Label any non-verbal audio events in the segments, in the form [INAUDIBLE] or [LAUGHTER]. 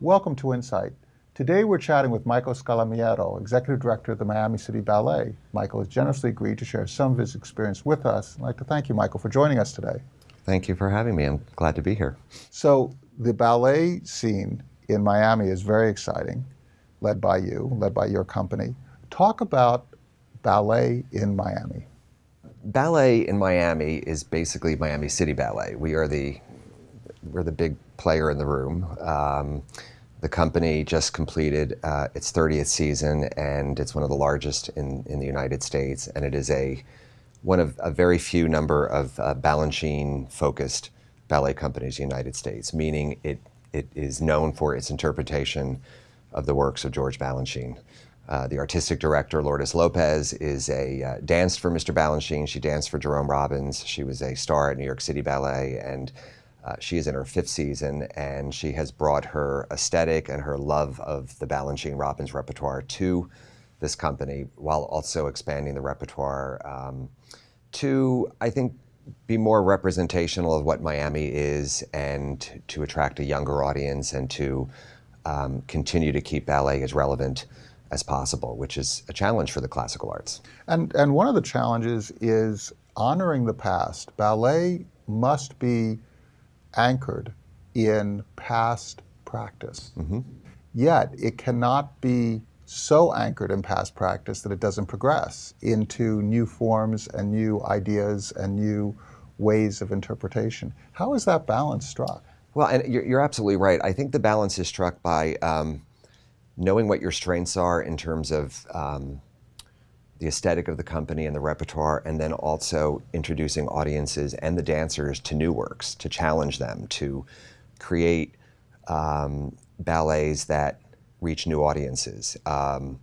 Welcome to Insight. Today we're chatting with Michael Scolamiero, Executive Director of the Miami City Ballet. Michael has generously agreed to share some of his experience with us. I'd like to thank you, Michael, for joining us today. Thank you for having me. I'm glad to be here. So the ballet scene in Miami is very exciting, led by you, led by your company. Talk about ballet in Miami. Ballet in Miami is basically Miami City Ballet. We are the we're the big player in the room. Um, the company just completed uh, its 30th season, and it's one of the largest in, in the United States. And it is a one of a very few number of uh, Balanchine-focused ballet companies in the United States, meaning it it is known for its interpretation of the works of George Balanchine. Uh, the artistic director, Lourdes Lopez, is a uh, danced for Mr. Balanchine. She danced for Jerome Robbins. She was a star at New York City Ballet, and uh, she is in her fifth season, and she has brought her aesthetic and her love of the Balanchine Robbins repertoire to this company, while also expanding the repertoire um, to, I think, be more representational of what Miami is, and to attract a younger audience, and to um, continue to keep ballet as relevant as possible, which is a challenge for the classical arts. And, and one of the challenges is honoring the past. Ballet must be anchored in past practice. Mm -hmm. Yet it cannot be so anchored in past practice that it doesn't progress into new forms and new ideas and new ways of interpretation. How is that balance struck? Well, and you're, you're absolutely right. I think the balance is struck by um, knowing what your strengths are in terms of um, the aesthetic of the company and the repertoire, and then also introducing audiences and the dancers to new works, to challenge them, to create um, ballets that reach new audiences. Um,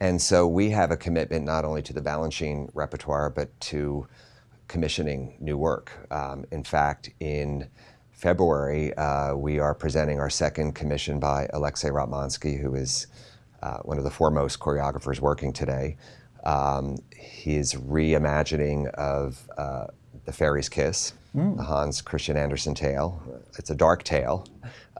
and so we have a commitment not only to the Balanchine repertoire, but to commissioning new work. Um, in fact, in February, uh, we are presenting our second commission by Alexei Ratmansky, who is uh, one of the foremost choreographers working today. Um, his reimagining of uh, The Fairy's Kiss, mm. the Hans Christian Andersen tale. It's a dark tale,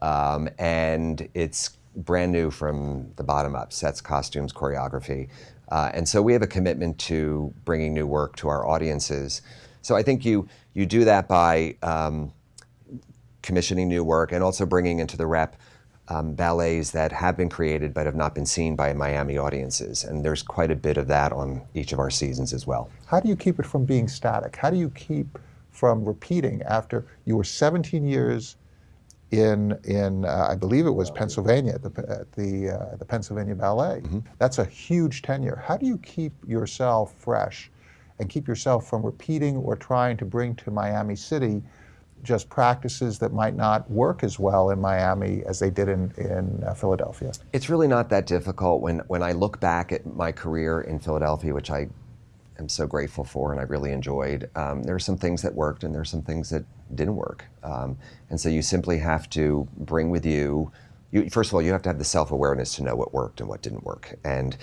um, and it's brand new from the bottom up, sets, costumes, choreography. Uh, and so we have a commitment to bringing new work to our audiences. So I think you, you do that by um, commissioning new work and also bringing into the rep um, ballets that have been created but have not been seen by Miami audiences. And there's quite a bit of that on each of our seasons as well. How do you keep it from being static? How do you keep from repeating after you were 17 years in, in uh, I believe it was Pennsylvania, at the, at the, uh, the Pennsylvania Ballet. Mm -hmm. That's a huge tenure. How do you keep yourself fresh and keep yourself from repeating or trying to bring to Miami City just practices that might not work as well in Miami as they did in, in uh, Philadelphia? It's really not that difficult. When, when I look back at my career in Philadelphia, which I am so grateful for and I really enjoyed, um, there are some things that worked and there are some things that didn't work. Um, and so you simply have to bring with you, you, first of all, you have to have the self-awareness to know what worked and what didn't work. And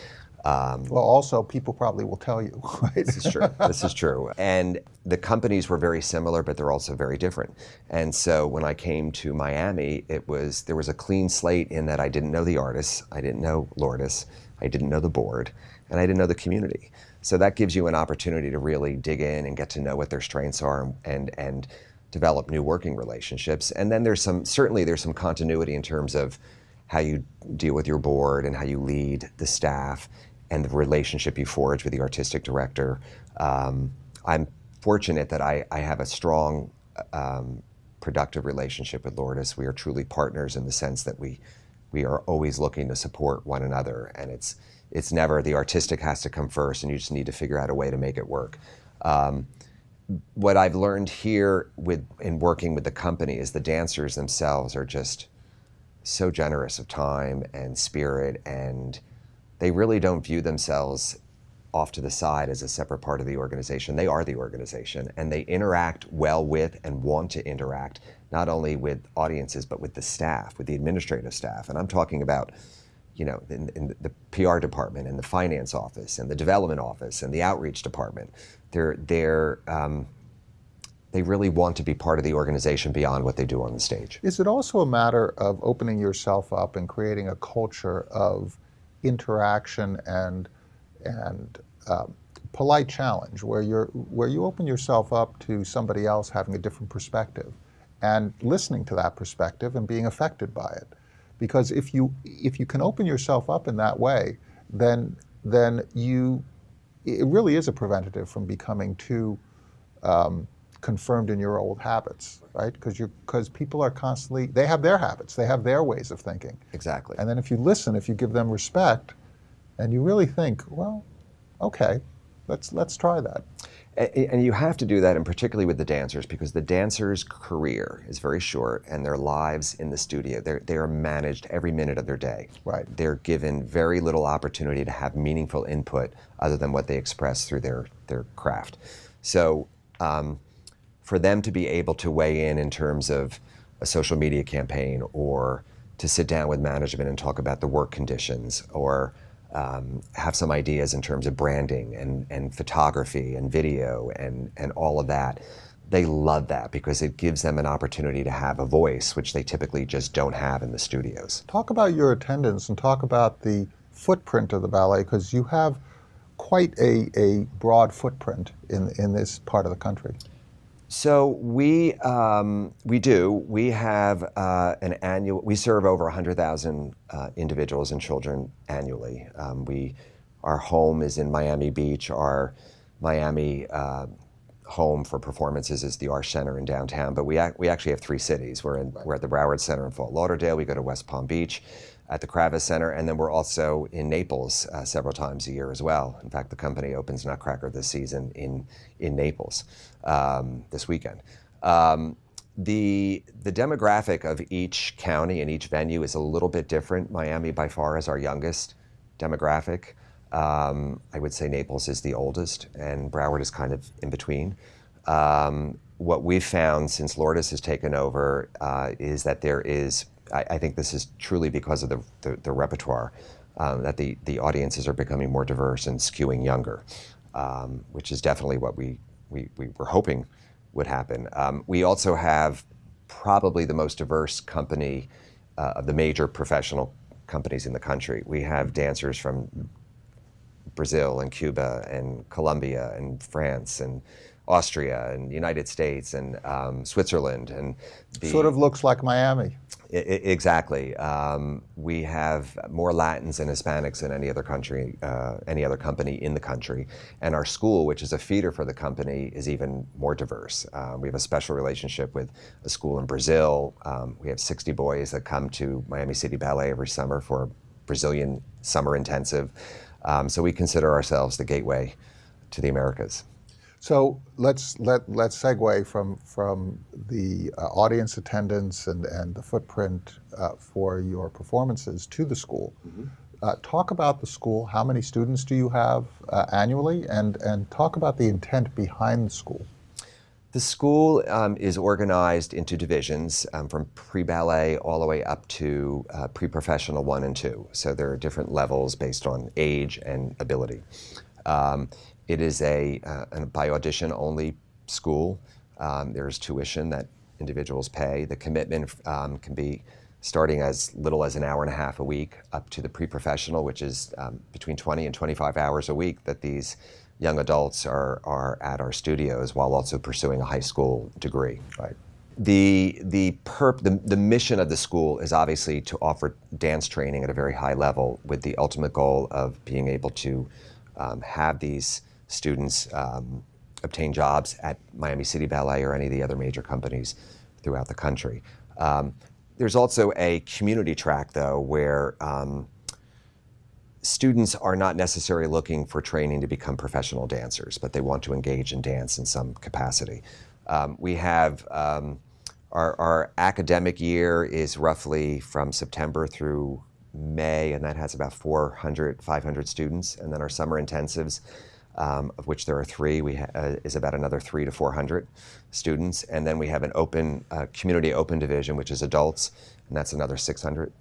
um, well, also, people probably will tell you. [LAUGHS] Right? This is true. this is true. And the companies were very similar, but they're also very different. And so when I came to Miami, it was there was a clean slate in that I didn't know the artists, I didn't know Lourdes, I didn't know the board, and I didn't know the community. So that gives you an opportunity to really dig in and get to know what their strengths are and and develop new working relationships. And then there's some certainly there's some continuity in terms of how you deal with your board and how you lead the staff and the relationship you forge with the artistic director. Um, I'm fortunate that I, I, have a strong, um, productive relationship with Lourdes. We are truly partners in the sense that we, we are always looking to support one another, and it's, it's never the artistic has to come first, and you just need to figure out a way to make it work. Um, what I've learned here with in working with the company is the dancers themselves are just so generous of time and spirit and they really don't view themselves off to the side as a separate part of the organization. They are the organization, and they interact well with and want to interact not only with audiences but with the staff, with the administrative staff. And I'm talking about, you know, in, in the PR department and the finance office and the development office and the outreach department. They're they're um, they really want to be part of the organization beyond what they do on the stage. Is it also a matter of opening yourself up and creating a culture of interaction and and um, polite challenge, where you're where you open yourself up to somebody else having a different perspective, and listening to that perspective and being affected by it? Because if you if you can open yourself up in that way, then then you it really is a preventative from becoming too um, confirmed in your old habits, right? Because you because people are constantly they have their habits, they have their ways of thinking, Exactly. and then if you listen, if you give them respect, and you really think, well, okay, let's let's try that. And you have to do that, and particularly with the dancers, because the dancer's career is very short, and their lives in the studio, they're, they are managed every minute of their day. Right. They're given very little opportunity to have meaningful input other than what they express through their, their craft. So, um, for them to be able to weigh in in terms of a social media campaign or to sit down with management and talk about the work conditions or um, have some ideas in terms of branding and, and photography and video and, and all of that. They love that because it gives them an opportunity to have a voice, which they typically just don't have in the studios. Talk about your attendance and talk about the footprint of the ballet because you have quite a, a broad footprint in in this part of the country. So we um, we do. We have uh, an annual. We serve over 100,000 uh, individuals and children annually. Um, we our home is in Miami Beach. Our Miami uh, home for performances is the Arsht Center in downtown. But we ac- we actually have three cities. We're in we're at the Broward Center in Fort Lauderdale. We go to West Palm Beach. At the Kravis Center, and then we're also in Naples uh, several times a year as well. In fact, the company opens Nutcracker this season in in Naples um, this weekend. Um, the the demographic of each county and each venue is a little bit different. Miami by far is our youngest demographic. Um, I would say Naples is the oldest, and Broward is kind of in between. Um, what we've found since Lourdes has taken over uh, is that there is, I, I think this is truly because of the, the, the repertoire, um, that the, the audiences are becoming more diverse and skewing younger, um, which is definitely what we, we, we were hoping would happen. Um, we also have probably the most diverse company uh, of the major professional companies in the country. We have dancers from Brazil and Cuba and Colombia and France and Austria and United States and um, Switzerland and the, Sort of looks like Miami. I- I- exactly. Um, we have more Latins and Hispanics than any other country, uh, any other company in the country. And our school, which is a feeder for the company, is even more diverse. Uh, we have a special relationship with a school in Brazil. Um, we have 60 boys that come to Miami City Ballet every summer for a Brazilian summer intensive. Um, so we consider ourselves the gateway to the Americas. So let's let let's segue from from the uh, audience attendance and and the footprint uh, for your performances to the school. Uh, talk about the school. How many students do you have uh, annually, and and talk about the intent behind the school. The school um, is organized into divisions um, from pre ballet all the way up to uh, pre professional one and two. So there are different levels based on age and ability. Um, it is a, uh, by audition only school. Um, there's tuition that individuals pay. The commitment um, can be starting as little as an hour and a half a week up to the pre professional, which is um, between 20 and 25 hours a week that these young adults are, are at our studios while also pursuing a high school degree. Right. The, the, perp, the, the mission of the school is obviously to offer dance training at a very high level with the ultimate goal of being able to um, have these students um, obtain jobs at Miami City Ballet or any of the other major companies throughout the country. Um, there's also a community track, though, where um, students are not necessarily looking for training to become professional dancers, but they want to engage in dance in some capacity. Um, we have um, our, our academic year is roughly from September through May, and that has about 400, 500 students. And then our summer intensives, um, of which there are three, we uh, is about another three to 400 students. And then we have an open, uh, community open division, which is adults, and that's another 600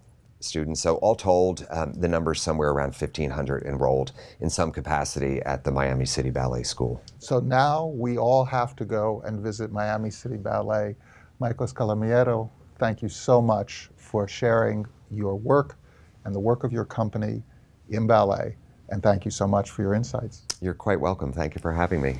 students. So all told, um, the is somewhere around 1,500 enrolled in some capacity at the Miami City Ballet School. So now we all have to go and visit Miami City Ballet. Michael Scolamiero, thank you so much for sharing your work and the work of your company in ballet. And thank you so much for your insights. You're quite welcome. Thank you for having me.